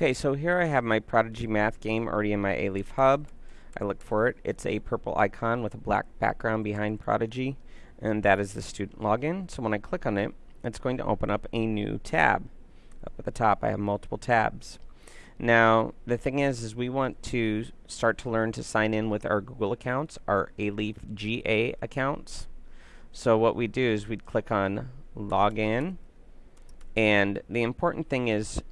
Okay, so here I have my Prodigy Math game already in my Alief Hub. I look for it. It's a purple icon with a black background behind Prodigy, and that is the student login. So when I click on it, it's going to open up a new tab. Up at the top, I have multiple tabs. Now, the thing is, is we want to start to learn to sign in with our Google accounts, our Alief GA accounts. So what we do is we'd click on Login, and the important thing is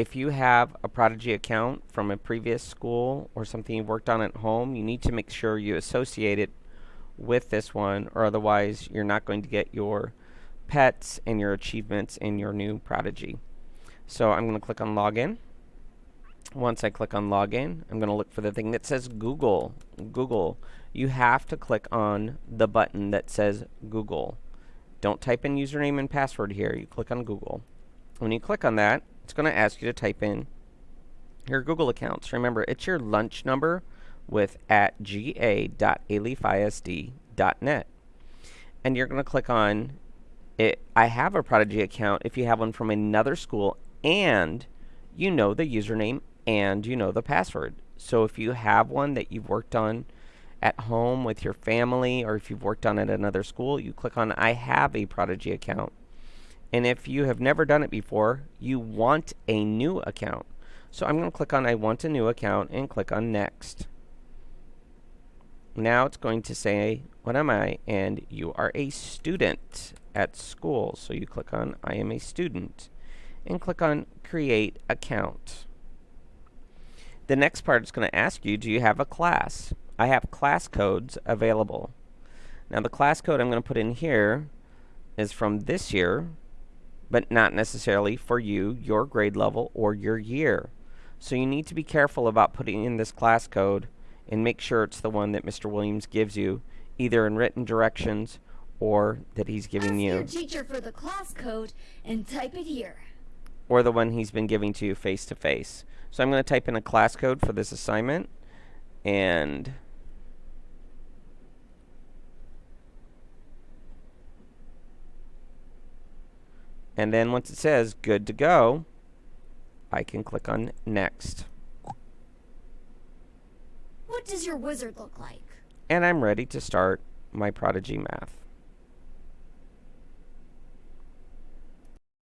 if you have a Prodigy account from a previous school or something you've worked on at home, you need to make sure you associate it with this one or otherwise you're not going to get your pets and your achievements in your new Prodigy. So I'm going to click on Login. Once I click on Login, I'm going to look for the thing that says Google. Google. You have to click on the button that says Google. Don't type in username and password here. You click on Google. When you click on that, it's going to ask you to type in your Google accounts. Remember, it's your lunch number with at ga.aliefisd.net. And you're going to click on it. I have a Prodigy account if you have one from another school and you know the username and you know the password. So if you have one that you've worked on at home with your family or if you've worked on it at another school, you click on I have a Prodigy account. And if you have never done it before, you want a new account. So I'm going to click on I want a new account and click on next. Now it's going to say, what am I? And you are a student at school. So you click on I am a student and click on create account. The next part is going to ask you, do you have a class? I have class codes available. Now the class code I'm going to put in here is from this year, but not necessarily for you, your grade level, or your year. So you need to be careful about putting in this class code and make sure it's the one that Mr. Williams gives you, either in written directions or that he's giving Ask you. your teacher for the class code and type it here. Or the one he's been giving to you face to face. So I'm going to type in a class code for this assignment and And then once it says good to go, I can click on next. What does your wizard look like? And I'm ready to start my Prodigy Math.